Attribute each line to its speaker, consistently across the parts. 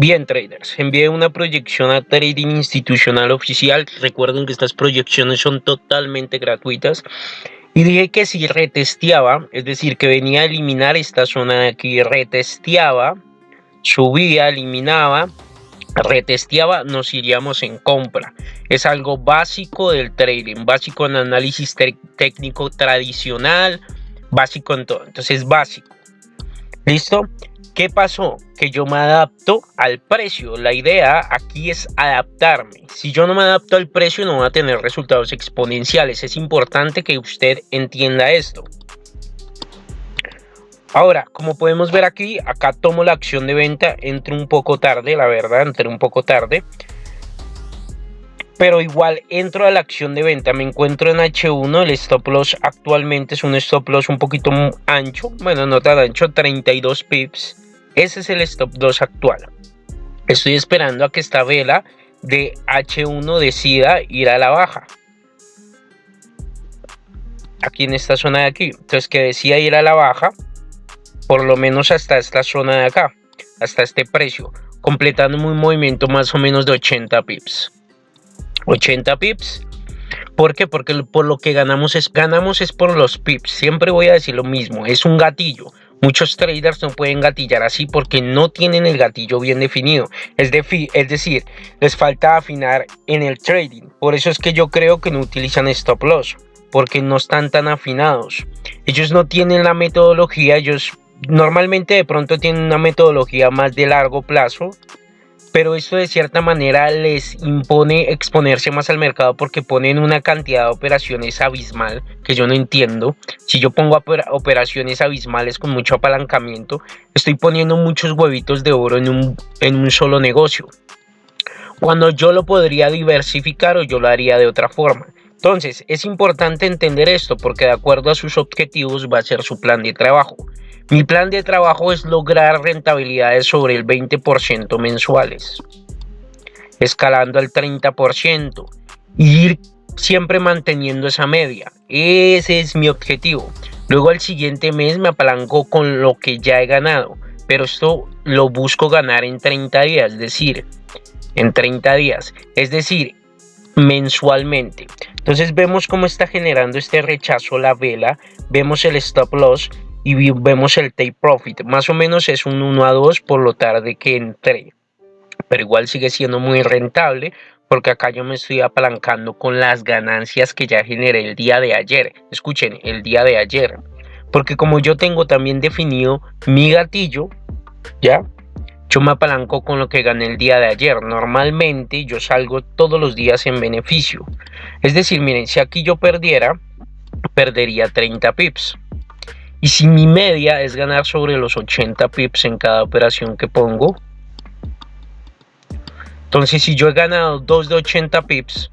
Speaker 1: Bien, traders, envié una proyección a Trading Institucional Oficial. Recuerden que estas proyecciones son totalmente gratuitas. Y dije que si retesteaba, es decir, que venía a eliminar esta zona de aquí, retesteaba, subía, eliminaba, retesteaba, nos iríamos en compra. Es algo básico del trading, básico en análisis técnico tradicional, básico en todo. Entonces, básico. ¿Listo? ¿Qué pasó? Que yo me adapto al precio. La idea aquí es adaptarme. Si yo no me adapto al precio no va a tener resultados exponenciales. Es importante que usted entienda esto. Ahora, como podemos ver aquí, acá tomo la acción de venta, entre un poco tarde, la verdad, entre un poco tarde. Pero igual entro a la acción de venta, me encuentro en H1, el stop loss actualmente es un stop loss un poquito ancho, bueno, no tan ancho, 32 pips. Ese es el stop loss actual. Estoy esperando a que esta vela de H1 decida ir a la baja. Aquí en esta zona de aquí. Entonces que decida ir a la baja por lo menos hasta esta zona de acá, hasta este precio, completando un movimiento más o menos de 80 pips. 80 pips. ¿Por qué? Porque por lo que ganamos es, ganamos es por los pips. Siempre voy a decir lo mismo, es un gatillo. Muchos traders no pueden gatillar así porque no tienen el gatillo bien definido. Es, decir, les falta afinar en el trading. Por eso es que yo creo que no utilizan stop loss. Porque no están tan afinados. Ellos no tienen la metodología, ellos normalmente de pronto tienen una metodología más de largo plazo, pero esto de cierta manera les impone exponerse más al mercado porque ponen una cantidad de operaciones abismal que yo no entiendo. Si yo pongo operaciones abismales con mucho apalancamiento, estoy poniendo muchos huevitos de oro en un, en un solo negocio. Cuando yo lo podría diversificar o yo lo haría de otra forma. Entonces, es importante entender esto porque de acuerdo a sus objetivos va a ser su plan de trabajo. Mi plan de trabajo es lograr rentabilidades sobre el 20% mensuales, escalando al 30% y ir siempre manteniendo esa media. Ese es mi objetivo. Luego al siguiente mes me apalanco con lo que ya he ganado, pero esto lo busco ganar en 30 días, es decir, en 30 días, es decir, mensualmente. Entonces vemos cómo está generando este rechazo la vela, vemos el stop loss y vemos el take profit. Más o menos es un 1 a 2 por lo tarde que entré. Pero igual sigue siendo muy rentable porque acá yo me estoy apalancando con las ganancias que ya generé el día de ayer. Escuchen, el día de ayer. Porque como yo tengo también definido mi gatillo, ¿ya? Yo me apalanco con lo que gané el día de ayer. Normalmente yo salgo todos los días en beneficio. Es decir, miren, si aquí yo perdiera, perdería 30 pips. Y si mi media es ganar sobre los 80 pips en cada operación que pongo, entonces si yo he ganado 2 de 80 pips,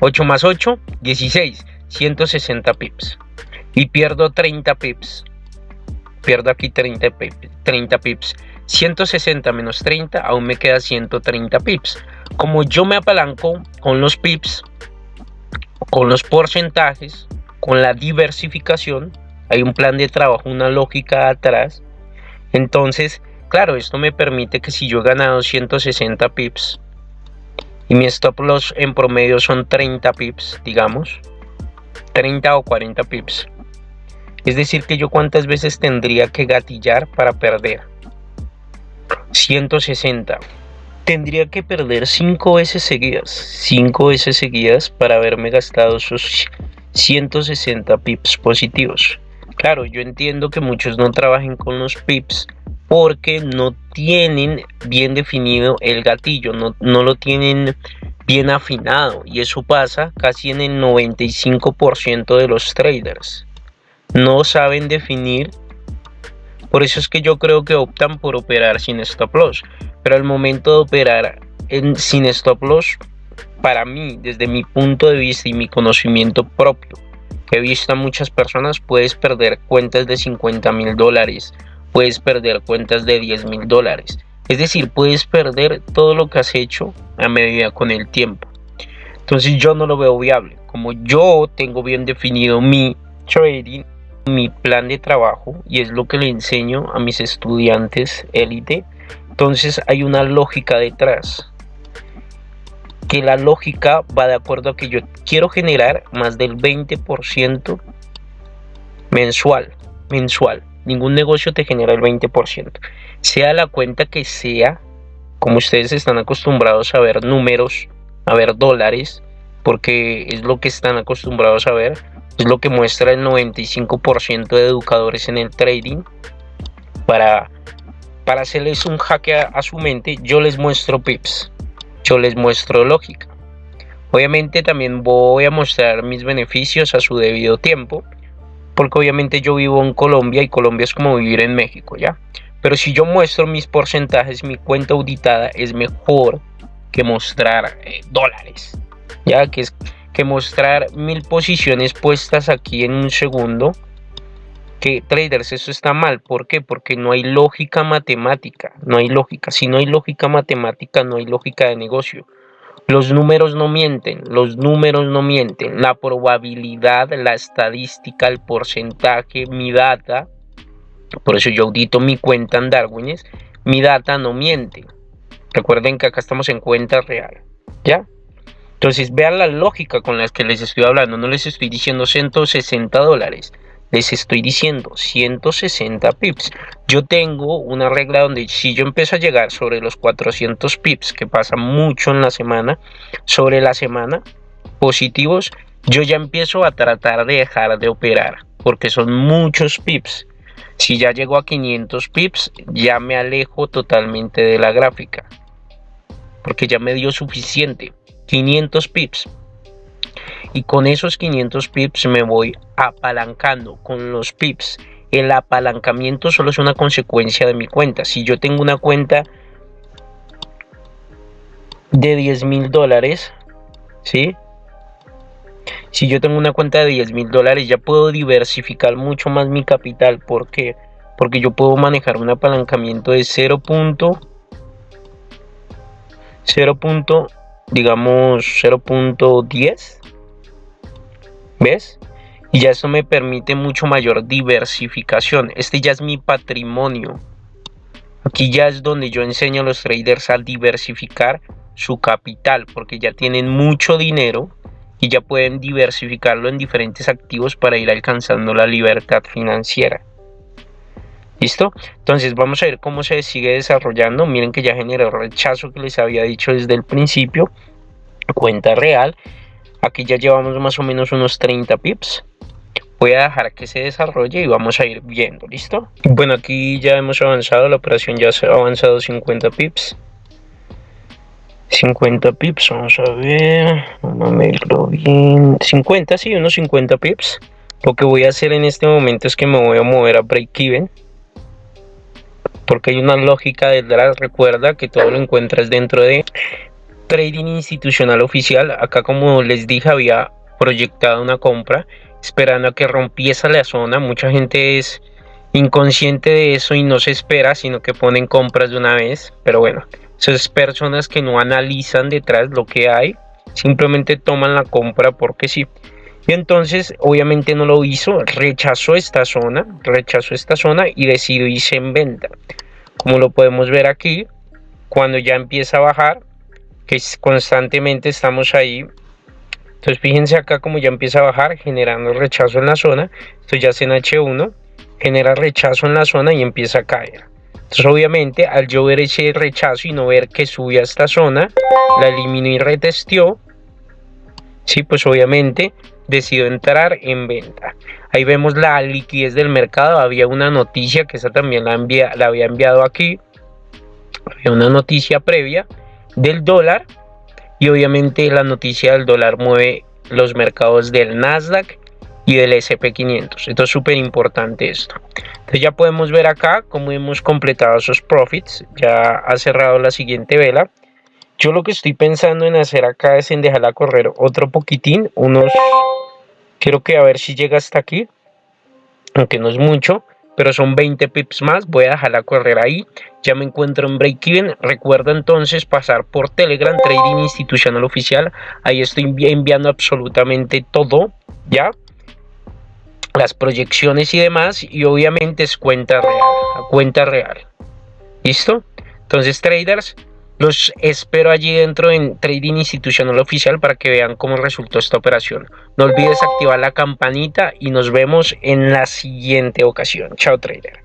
Speaker 1: 8 más 8, 16, 160 pips. Y pierdo 30 pips. Pierdo aquí 30 pips. 30 pips. 160 menos 30, aún me queda 130 pips. Como yo me apalanco con los pips, con los porcentajes, con la diversificación, hay un plan de trabajo, una lógica atrás. Entonces, claro, esto me permite que si yo he ganado 160 pips y mi stop loss en promedio son 30 pips, digamos, 30 o 40 pips. Es decir, que yo cuántas veces tendría que gatillar para perder. 160. Tendría que perder 5 veces seguidas. 5 veces seguidas para haberme gastado esos 160 pips positivos. Claro, yo entiendo que muchos no trabajen con los pips porque no tienen bien definido el gatillo, no, no lo tienen bien afinado y eso pasa casi en el 95% de los traders. No saben definir, por eso es que yo creo que optan por operar sin stop loss, pero al momento de operar en, sin stop loss, para mí, desde mi punto de vista y mi conocimiento propio, he visto a muchas personas, puedes perder cuentas de 50 mil dólares, puedes perder cuentas de 10 mil dólares. Es decir, puedes perder todo lo que has hecho a medida con el tiempo. Entonces yo no lo veo viable. Como yo tengo bien definido mi trading, mi plan de trabajo, y es lo que le enseño a mis estudiantes élite, Entonces hay una lógica detrás. Que la lógica va de acuerdo a que yo quiero generar más del 20% mensual. Mensual. Ningún negocio te genera el 20%. Sea la cuenta que sea, como ustedes están acostumbrados a ver números, a ver dólares, porque es lo que están acostumbrados a ver, es lo que muestra el 95% de educadores en el trading. Para, para hacerles un jaque a, su mente, yo les muestro pips, yo les muestro lógica. Obviamente también voy a mostrar mis beneficios a su debido tiempo, porque obviamente yo vivo en Colombia y Colombia es como vivir en México, ¿ya? Pero si yo muestro mis porcentajes, mi cuenta auditada es mejor que mostrar eh, dólares, ya que es que mostrar mil posiciones puestas aquí en un segundo. Que traders, eso está mal. ¿Por qué? Porque no hay lógica matemática. No hay lógica. Si no hay lógica matemática, no hay lógica de negocio. Los números no mienten, los números no mienten. La probabilidad, la estadística, el porcentaje, mi data. Por eso yo audito mi cuenta en Darwines. Mi data no miente. Recuerden que acá estamos en cuenta real. ¿Ya? Entonces vean la lógica con la que les estoy hablando. No les estoy diciendo 160 dólares. Les estoy diciendo 160 pips. Yo tengo una regla donde si yo empiezo a llegar sobre los 400 pips, que pasa mucho en la semana, sobre la semana, positivos, yo ya empiezo a tratar de dejar de operar. Porque son muchos pips. Si ya llego a 500 pips, ya me alejo totalmente de la gráfica. Porque ya me dio suficiente. 500 pips. Y con esos 500 pips me voy apalancando con los pips. El apalancamiento solo es una consecuencia de mi cuenta. Si yo tengo una cuenta de 10 mil dólares, ¿sí? Si yo tengo una cuenta de 10 mil dólares, ya puedo diversificar mucho más mi capital. ¿Por qué? Porque yo puedo manejar un apalancamiento de 0. 0 digamos 0.10 ¿ves? y ya eso me permite mucho mayor diversificación este ya es mi patrimonio aquí ya es donde yo enseño a los traders a diversificar su capital porque ya tienen mucho dinero y ya pueden diversificarlo en diferentes activos para ir alcanzando la libertad financiera ¿Listo? Entonces vamos a ver cómo se sigue desarrollando. Miren que ya generó rechazo que les había dicho desde el principio. Cuenta real. Aquí ya llevamos más o menos unos 30 pips. Voy a dejar que se desarrolle y vamos a ir viendo, ¿listo? Bueno, aquí ya hemos avanzado, la operación ya ha avanzado 50 pips. 50 pips, vamos a ver, bien, 50, sí, unos 50 pips. Lo que voy a hacer en este momento es que me voy a mover a break even porque hay una lógica detrás. Recuerda que todo lo encuentras dentro de trading institucional oficial. Acá como les dije había proyectado una compra esperando a que rompiese la zona. Mucha gente es inconsciente de eso y no se espera, sino que ponen compras de una vez. Pero bueno, esas personas que no analizan detrás lo que hay, simplemente toman la compra porque sí. Y entonces, obviamente no lo hizo, rechazó esta zona, rechazó esta zona y decidió irse en venta. Como lo podemos ver aquí, cuando ya empieza a bajar, que constantemente estamos ahí. Entonces fíjense acá como ya empieza a bajar, generando rechazo en la zona. Esto ya es en H1, genera rechazo en la zona y empieza a caer. Entonces obviamente al yo ver ese rechazo y no ver que subía a esta zona, la eliminó y retestió. Sí, pues obviamente decidió entrar en venta. Ahí vemos la liquidez del mercado. Había una noticia que esa también la, la había enviado aquí. Había una noticia previa del dólar. Y obviamente la noticia del dólar mueve los mercados del Nasdaq y del SP500. Esto es súper importante esto. Entonces ya podemos ver acá cómo hemos completado esos profits. Ya ha cerrado la siguiente vela. Yo lo que estoy pensando en hacer acá es en dejarla correr otro poquitín, unos, quiero que a ver si llega hasta aquí, aunque no es mucho, pero son 20 pips más, voy a dejarla correr ahí, ya me encuentro en break even, recuerda entonces pasar por Telegram Trading Institucional Oficial, ahí estoy enviando absolutamente todo, ya, las proyecciones y demás, y obviamente es cuenta real, cuenta real, ¿listo? Entonces, traders, los espero allí dentro en Trading Institucional Oficial para que vean cómo resultó esta operación. No olvides activar la campanita y nos vemos en la siguiente ocasión. Chao, trader.